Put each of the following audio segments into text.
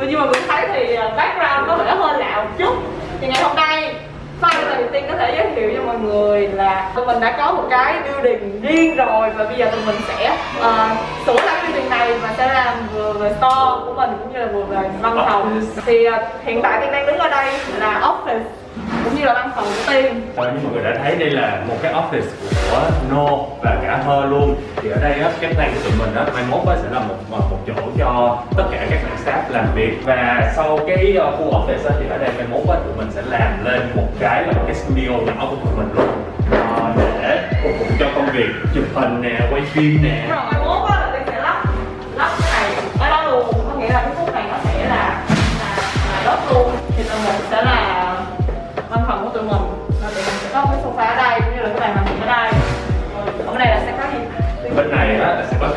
nhưng như mình thấy thì à, background có vẻ hơi lạ một chút. Thì ngày hôm nay Finally tiên có thể giới thiệu cho mọi người là tụi mình đã có một cái building riêng rồi. Và bây giờ tụi mình sẽ uh, sửa lại building này và sẽ làm vừa về store của mình cũng như là vừa về văn phòng. Thì uh, hiện tại tiên đang đứng ở đây là office cũng như là văn phòng của tiên Ờ, như mọi người đã thấy đây là một cái office của No và cả Hơ luôn. Thì ở đây á, cái plan của tụi mình á, mai mốt á, sẽ là một một chỗ cho tất cả các bạn staff làm việc. Và sau cái ờ, khu office á, thì ở đây mai mốt á, tụi mình sẽ làm lên một cái là một cái studio nhỏ của tụi mình luôn. Ờ, để phục vụ cho công việc chụp hình nè quay phim nè. Rồi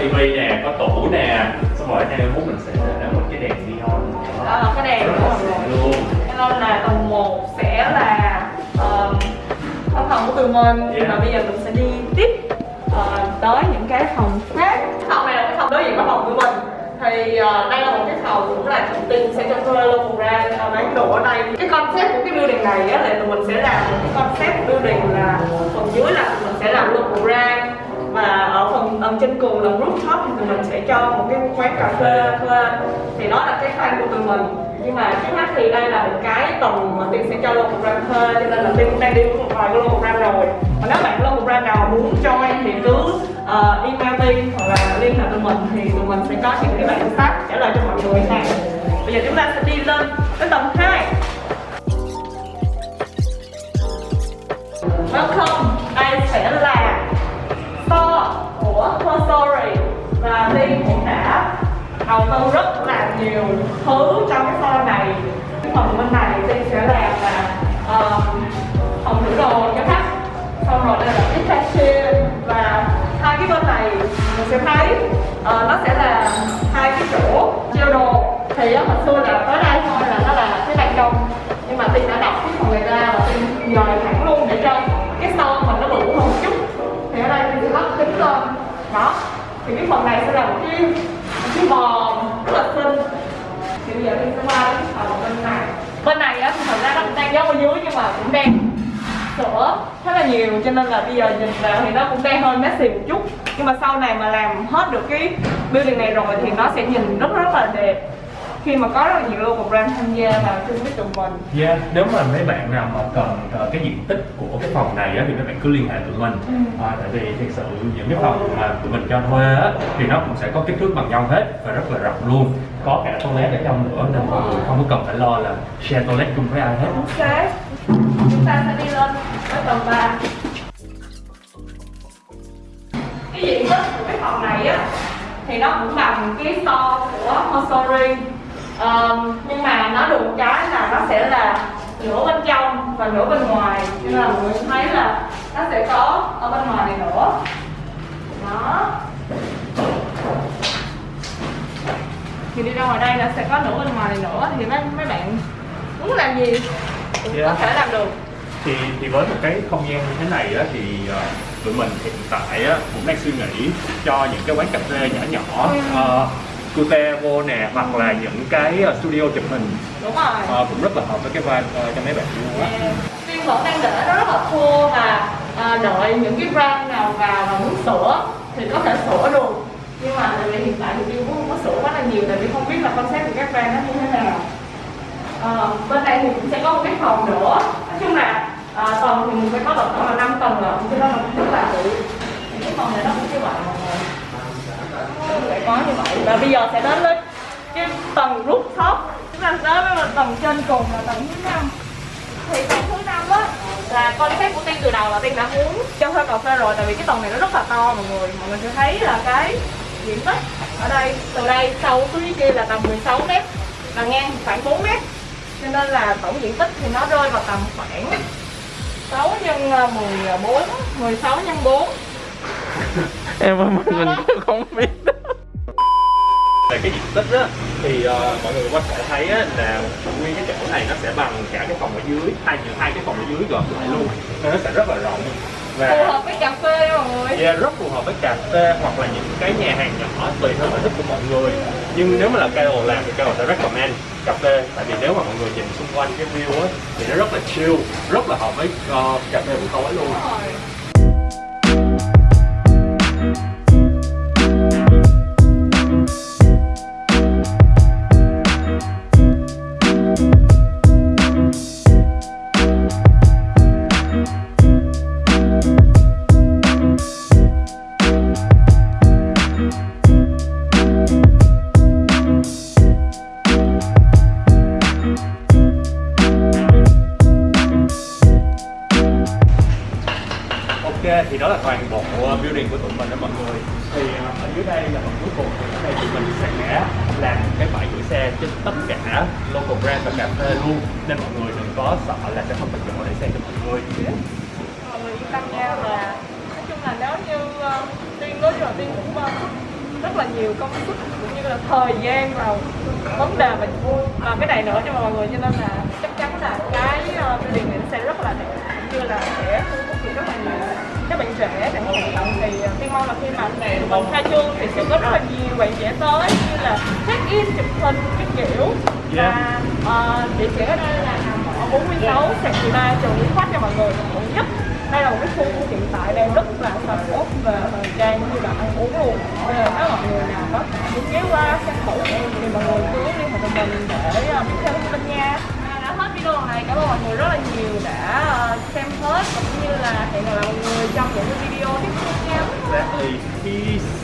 tivi nè có tủ nè. Xong rồi ở đây mình sẽ để một cái đèn neon. Đó, cái đèn luôn. Cho nên là tầng 1 sẽ là um, văn phòng của tụi mình. Yeah. và bây giờ mình sẽ đi tiếp ờ, tới những cái phòng khác. Phòng này là cái phòng đối diện với phòng của mình. Thì ờ, đây là một cái phòng cũng là trọng tin sẽ cho thuê local brand uh, bán đồ ở đây. Cái concept của cái building này á, là tụi mình sẽ làm một cái concept building là phần dưới là tụi mình sẽ làm local brand và ở phần ở trên cùng là rooftop thì tụi mình sẽ cho một cái quán cà phê thuê. Thì đó là cái plan của tụi mình. Nhưng mà trước mắt thì đây là một cái tầng mà tiên sẽ cho local brand thuê cho nên là tiên cũng đang đi với một vài cái local brand rồi. Và nếu bạn local brand nào muốn join thì cứ uh, email tiên hoặc là liên hệ tụi mình thì tụi mình sẽ có những cái bản sách trả lời cho mọi người này bây giờ chúng ta sẽ đi lên tới tầng 2 Welcome, đây sẽ là của Her Story. Và Tiên cũng đã đầu tư rất là nhiều thứ trong cái store này. Phần bên này Tiên sẽ làm là uh, phòng thử đồ cho khách. Xong rồi đây là cái cashier. Và hai cái bên này mình sẽ thấy uh, nó sẽ là hai cái chỗ treo đồ. Thì uh, hồi xưa là tới đây thôi là nó là cái ban công nhưng mà tiên đã đọc cái phần này ra và tiên dời thẳng luôn để cho đó. Thì cái phần này sẽ là một cái một cái vòm rất là xinh. Thì bây giờ mình sẽ qua đến phần bên này. Bên này á, thì thật ra nó cũng đang giấu ở dưới nhưng mà cũng đang sữa rất là nhiều, cho nên là bây giờ nhìn vào thì nó cũng đang hơi messy một chút. Nhưng mà sau này mà làm hết được cái building này rồi thì nó sẽ nhìn rất rất là đẹp khi mà có rất là nhiều local brand tham gia vào chung với tụi mình. Yeah, nếu mà mấy bạn nào mà cần ờ, cái diện tích của cái phòng này á, thì mấy bạn cứ liên hệ tụi mình. Ừ. à, tại vì thực sự những cái phòng mà tụi mình cho thuê á, thì nó cũng sẽ có kích thước bằng nhau hết và rất là rộng luôn. Có cả toilet ở trong nữa nên mọi người không có cần phải lo là share toilet chung với ai hết. Ok chúng ta sẽ đi lên tới tầng 3 cái diện tích của cái phòng này á thì nó cũng bằng cái store của Hosori um, nhưng mà nó được một cái là nó sẽ là nửa bên trong và nửa bên ngoài. Nên là mọi người thấy là nó sẽ có ở bên ngoài này nữa. Đó. Thì đi ra ngoài đây là sẽ có nửa bên ngoài này nữa. Thì mấy mấy bạn muốn làm gì cũng có Yeah. thể làm được. Thì thì với một cái không gian như thế này á, thì ờ, tụi mình hiện tại á, cũng đang suy nghĩ cho những cái quán cà phê nhỏ nhỏ Ừ. uh, cute vô nè hoặc là những cái ờ, studio chụp hình. Đúng rồi. Ờ, cũng rất là hợp với cái vibe ờ, cho mấy bạn luôn á. Tiên vẫn đang để nó rất là thua và à, đợi những cái brand nào vào và muốn sửa thì có thể sửa được. Nhưng mà tại vì hiện tại thì Tiên cũng không có sửa quá là nhiều tại vì không biết là concept của các brand nó như thế nào. Ờ, bên này thì cũng sẽ có một cái phòng nữa. Nói chung là à, tầng thì mình phải có tổng cộng là 5 tầng rồi cho nên là cũng là cái phòng này nó cũng như vậy sẽ có như vậy. Và bây giờ sẽ đến lên cái tầng rooftop chúng ta tới với tầng trên cùng là tầng thứ năm. Thì tầng thứ năm á là concept của tiên từ đầu là tiên đã muốn cho thuê cà phê rồi. Tại vì cái tầng này nó rất là to mọi người. Mọi người sẽ thấy là cái diện tích ở đây. Từ đây sâu xuống kia là tầm 16 mét. Và ngang khoảng 4 mét. Cho nên là tổng diện tích thì nó rơi vào tầm khoảng 6 nhân à, 14 16 nhân 4 em mình, mình cũng không biết cái diện tích á thì ờ, mọi người có thể thấy á, là nguyên cái chỗ này nó sẽ bằng cả cái phòng ở dưới hai hai cái phòng ở dưới gộp lại luôn. Nên nó sẽ rất là rộng. Phù hợp với cà phê mọi người. Yeah, rất phù hợp với cà phê hoặc là những cái nhà hàng nhỏ tùy theo sở thích của mọi người. Nhưng nếu mà là Kyle làm thì Kyle sẽ recommend cà phê. Tại vì nếu mà mọi người nhìn xung quanh cái view á thì nó rất là chill rất là hợp với ờ, cà phê buổi tối luôn Ok thì đó là toàn bộ ờ, building của tụi mình đó mọi người. Thì ờ, ở dưới đây là phần cuối cùng thì ở đây tụi mình sẽ làm cái bãi gửi xe trên tất cả local brand và cà phê luôn. Nên mọi người đừng có sợ là sẽ không có chỗ để xe cho mọi người. Mọi người yên tâm nha là nói chung là nếu như uh, tiên nói rồi là tiên cũng uh, rất là nhiều công sức cũng như là thời gian vào vấn đề và và cái này nữa cho mọi người. Cho nên là chắc chắn là cái uh, building này nó sẽ rất là đẹp cũng như là sẽ là nhiều. Các bạn trẻ chẳng hạn thì tiên mong là khi mà mình khai trương thì sẽ có rất là nhiều bạn trẻ tới như là check in chụp hình cái kiểu. Và uh, địa chỉ ở đây là nằm ở 46 sạc chị ba trường Nguyễn Khoách cho mọi người quận nhất. Đây là một cái khu hiện tại đang rất là sầm uất về thời trang như là ăn uống luôn. Nên là nếu mọi người nào có muốn ghé qua xem thử thì mọi người cứ liên hệ với mình để uh, biết thêm thông tin nha video này, cảm ơn mọi người rất là nhiều đã ờ, xem hết, cũng như là hẹn gặp lại mọi người trong những video tiếp theo. Exactly. Dạ, Peace.